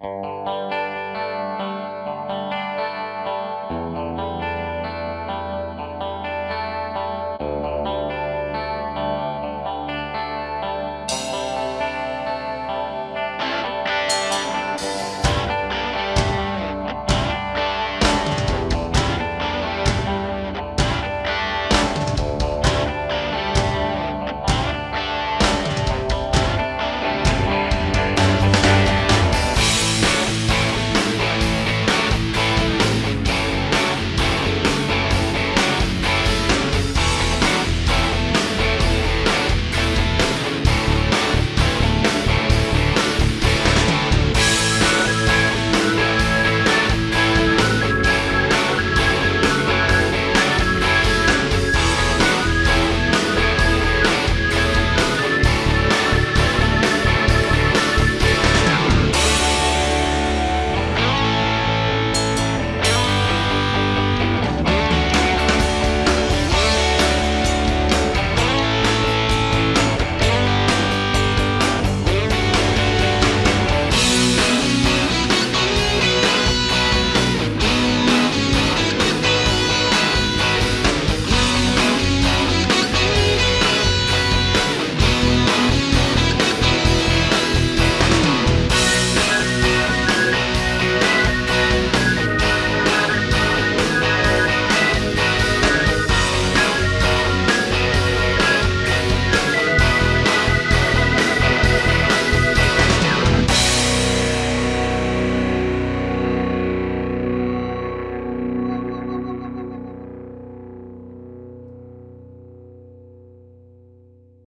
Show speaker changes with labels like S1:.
S1: Música